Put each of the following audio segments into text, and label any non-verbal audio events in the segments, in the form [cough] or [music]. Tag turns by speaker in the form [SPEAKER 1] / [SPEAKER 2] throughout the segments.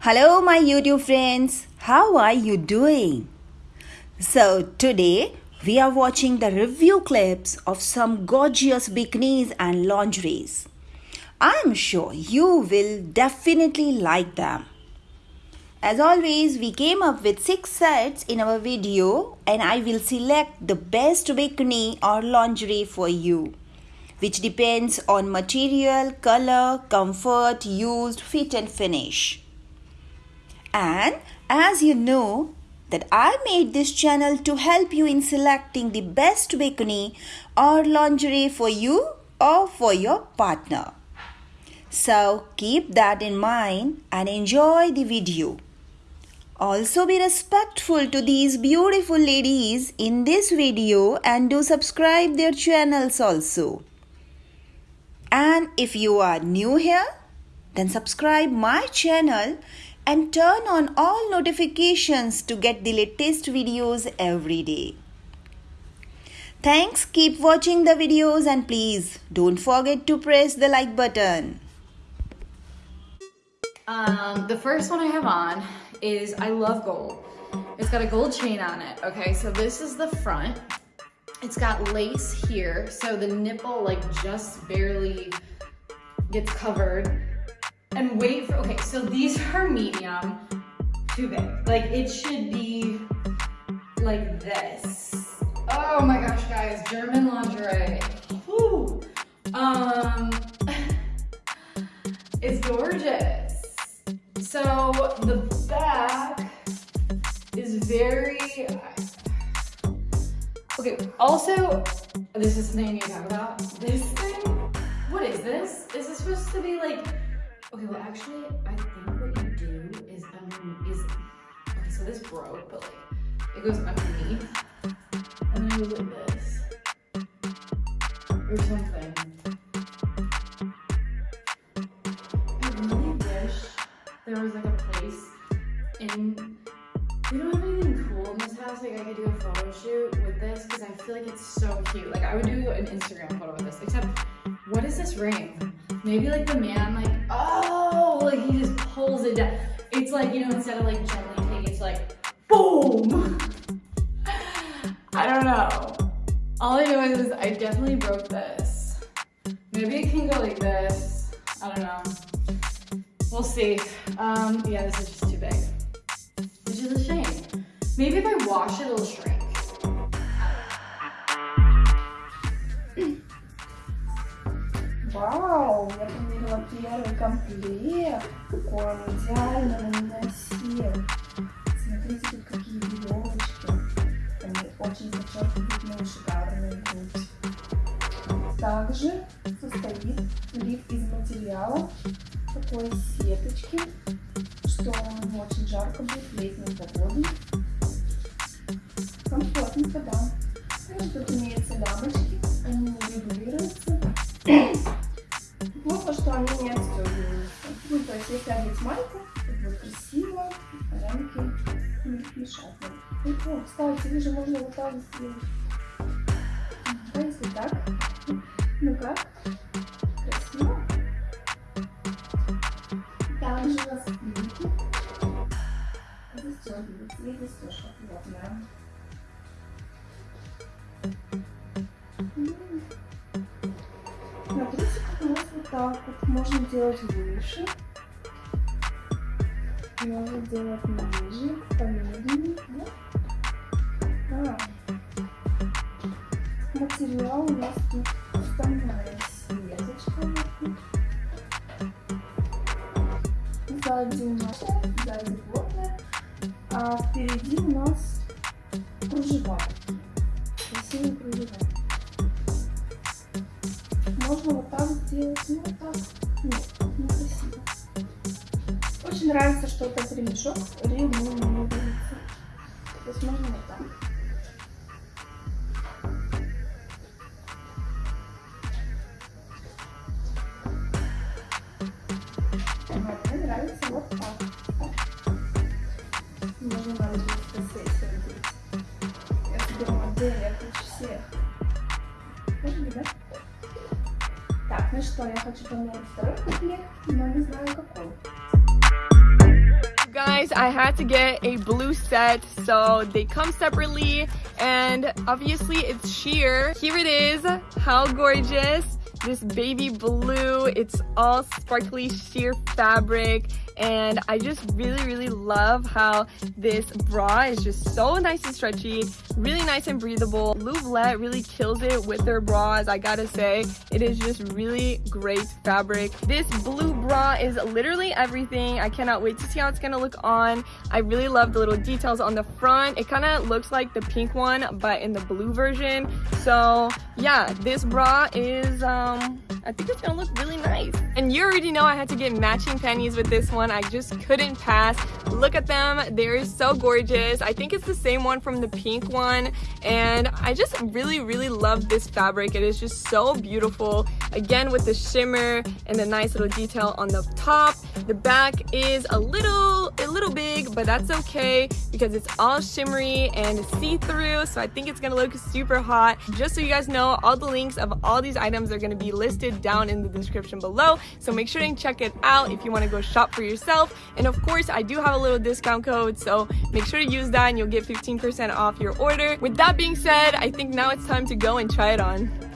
[SPEAKER 1] Hello, my YouTube friends. How are you doing? So, today we are watching the review clips of some gorgeous bikinis and lingeries. I'm sure you will definitely like them. As always, we came up with 6 sets in our video and I will select the best bikini or lingerie for you which depends on material, color, comfort, used, fit and finish. And as you know that I made this channel to help you in selecting the best bikini or lingerie for you or for your partner. So keep that in mind and enjoy the video. Also be respectful to these beautiful ladies in this video and do subscribe their channels also. And if you are new here, then subscribe my channel and turn on all notifications to get the latest videos every day. Thanks, keep watching the videos and please don't forget to press the like button.
[SPEAKER 2] Um, the first one I have on is I love gold. It's got a gold chain on it, okay? So this is the front. It's got lace here, so the nipple like just barely gets covered. And wait for, okay, so these are medium, too big. Like it should be like this. Oh my gosh, guys, German lingerie. Whew. Um, [laughs] it's gorgeous. So the back is very, Okay, also, this is something I need to talk about. This thing, what is this? Is this supposed to be like, okay, well actually, I think what you do is, um, is, okay, so this broke, but like, it goes underneath, and then goes like this, or something. I really wish there was like a place in we don't have anything cool in this house. Like I could do a photo shoot with this because I feel like it's so cute. Like I would do an Instagram photo with this. Except, what is this ring? Maybe like the man, like like he just pulls it down. It's like you know, instead of like gently taking, it's like boom. I don't know. All I know is I definitely broke this. Maybe it can go like this. I don't know. We'll see. Um, yeah, this is just too big which is a shame. Maybe if I wash it, it'll shrink.
[SPEAKER 3] Первый комплект. Он идеально на меня сел. Смотрите, тут какие веревочки. Они очень подчеркивают шикарную грудь. Также состоит лиф из материала такой сеточки что очень жарко будет в летнюю погоду. Комфортненько, да. Мешать. Кстати, их же можно вот так сделать. Да, если так. Ну как? Красиво. Также у нас застегивается и застежка плотная. На трусиках у нас вот так вот. Можно делать выше. Можно делать ниже, Материал у нас тут стальная сеточка. Сзади у нас сзади плотная а впереди у нас кружева. Красивые кружева. Можно вот так сделать, ну вот так. Нет, некрасиво. Очень нравится, что этот ремешок смаринута. Вот, мне нравится вот так. Можно на сессию одеть. Я соберу модель, я хочу всех. Можно, да? Так, ну что, я хочу помыть второй комплект, но не знаю какой.
[SPEAKER 4] Course I had to get a blue set so they come separately and obviously it's sheer. Here it is, how gorgeous this baby blue. It's all sparkly sheer fabric and I just really really love how this bra is just so nice and stretchy really nice and breathable. Louvlet really kills it with their bras I gotta say. It is just really great fabric. This blue bra is literally everything. I cannot wait to see how it's gonna look on. I really love the little details on the front. It kind of looks like the pink one but in the blue version. So yeah this bra is um I think it's gonna look really nice. And you already know I had to get matching panties with this one I just couldn't pass. Look at them. They're so gorgeous. I think it's the same one from the pink one. And I just really, really love this fabric. It is just so beautiful. Again, with the shimmer and the nice little detail on the top. The back is a little, a little big, but that's okay because it's all shimmery and see-through. So I think it's gonna look super hot. Just so you guys know, all the links of all these items are gonna be listed down in the description below. So make sure and check it out if you wanna go shop for yourself yourself. And of course, I do have a little discount code, so make sure to use that and you'll get 15% off your order. With that being said, I think now it's time to go and try it on.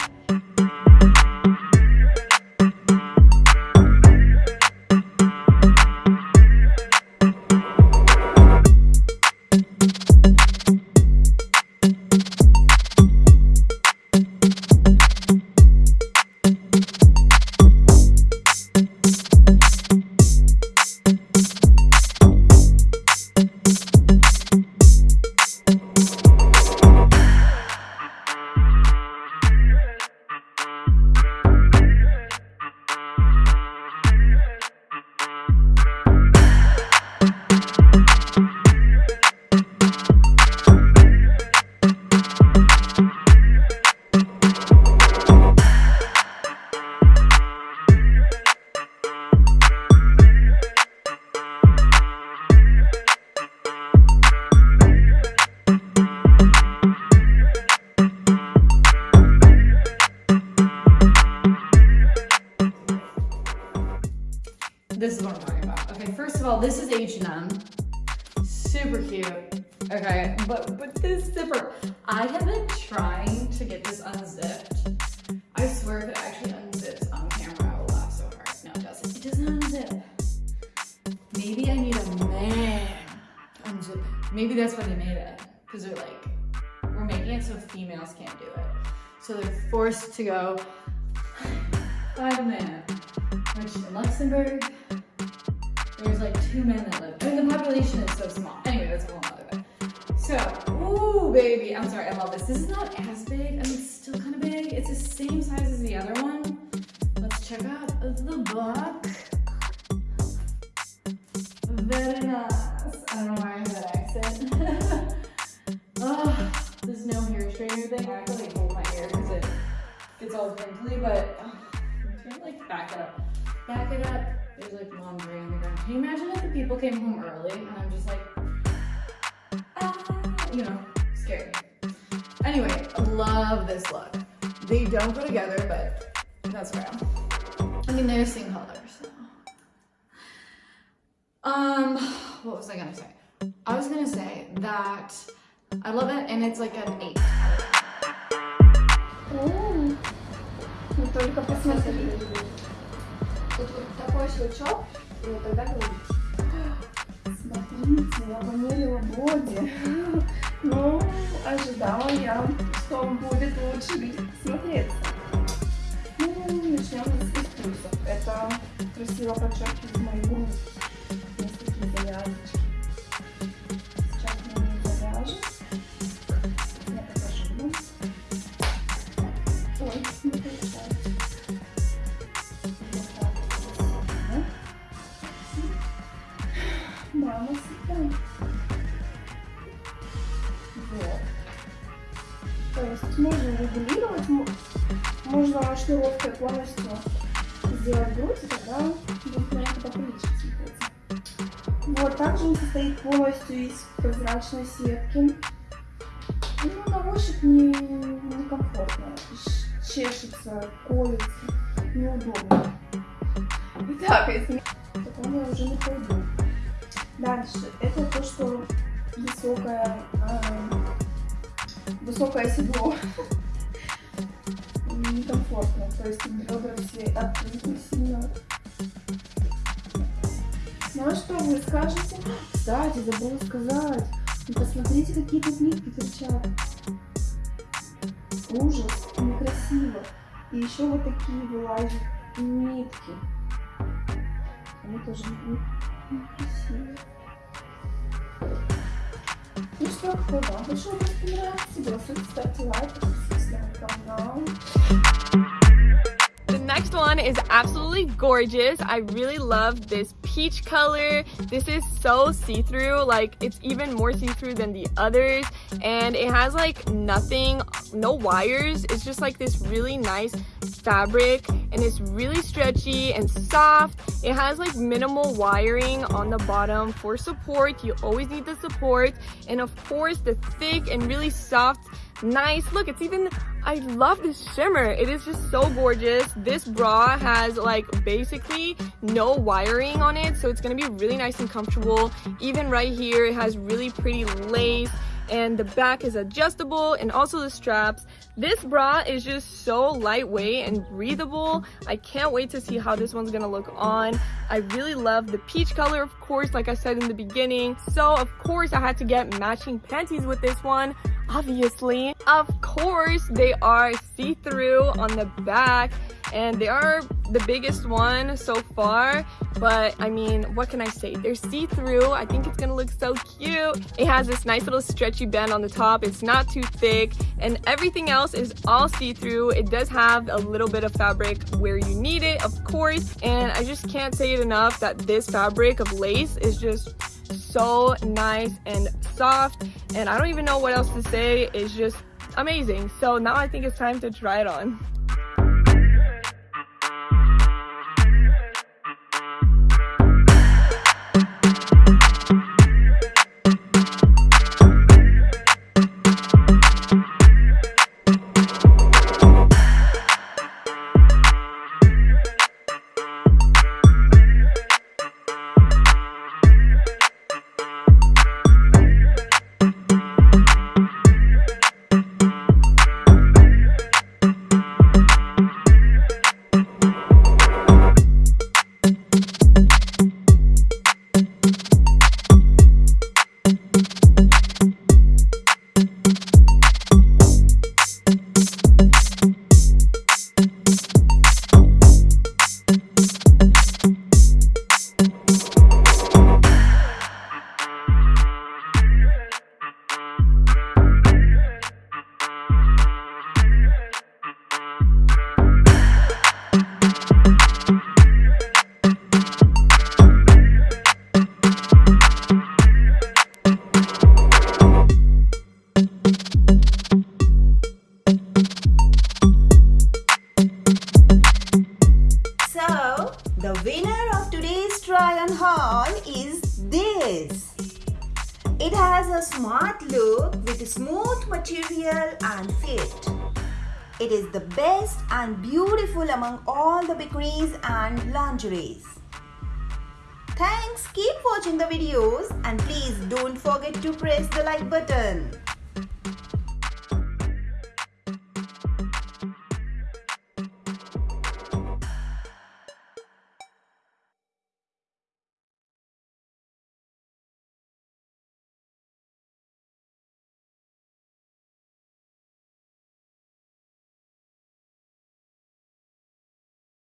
[SPEAKER 2] Of all, H&M. Super cute. Okay, but but this zipper, I have been trying to get this unzipped. I swear if it actually unzips on camera, I will laugh so hard. No, it doesn't. It doesn't unzip. Maybe I need a man unzip. Maybe that's why they made it. Because they're like, we're making it so females can't do it. So they're forced to go [sighs] find a man. Which in Luxembourg, two men that live. I mean, the population is so small. Anyway, that's a whole other. So, ooh, baby. I'm sorry, I love this. This is not as big. I mean, it's still kind of big. It's the same size as the other one. Let's check out the book. Very nice. I don't know why I have that accent. [laughs] oh, there's no hair straightener thing. I to like hold my hair because it gets all crinkly, but oh, I'm trying to like back it up. Back it up. There's like laundry on the ground. Can you imagine if the people came home early and I'm just like, ah, you know, scary. Anyway, I love this look. They don't go together, but that's okay. I mean, they're the same color, so. Um, what was I gonna say? I was gonna say that I love it and it's like an eight.
[SPEAKER 3] О, щелчок, и тогда говорить. Смотрите, я померила боди. [laughs] Ну, ожидала я, что он будет лучше смотреться. Ну, начнем с плюсов. Это красиво подчеркивает шнуровкой полностью сделать грудь, и тогда будет поприличнее смотреться. Вот, также он состоит полностью из прозрачной сетки. Ну, на ощупь не, некомфортно. Чешется, колется, неудобно. Итак, если... Потом я уже не пойду. Дальше. Это то, что высокое, э, высокое седло. Некомфортно. То есть бедра все открыты сильно. Ну а что вы скажете? Кстати, забыла сказать. Ну, посмотрите, какие тут нитки торчат. Ужас, некрасиво. И еще вот такие вылазят нитки. Они тоже некрасивые. Ну что, кто вам вас понравился? Голосуйте, ставьте лайк, подписывайтесь
[SPEAKER 4] The next one is absolutely gorgeous. I really love this peach color. This is so see-through, like it's even more see-through than the others. And it has like nothing, no wires. It's just like this really nice fabric and it's really stretchy and soft. It has like minimal wiring on the bottom for support. You always need the support. And of course the thick and really soft, nice, look, it's even i love this shimmer. It is just so gorgeous. This bra has like basically no wiring on it so it's gonna be really nice and comfortable. Even right here it has really pretty lace and the back is adjustable and also the straps. This bra is just so lightweight and breathable. I can't wait to see how this one's gonna look on. I really love the peach color of course like i said in the beginning. So of course i had to get matching panties with this one obviously. Of course they are see-through on the back and they are the biggest one so far but i mean what can i say? They're see-through. I think it's gonna look so cute. It has this nice little stretchy band on the top. It's not too thick. And everything else is all see-through. It does have a little bit of fabric where you need it of course. And i just can't say it enough that this fabric of lace is just so nice and soft. And I don't even know what else to say. It's just amazing. So now I think it's time to try it on
[SPEAKER 1] and beautiful among all the bikinis and lingeries. Thanks, keep watching the videos and please don't forget to press the like button.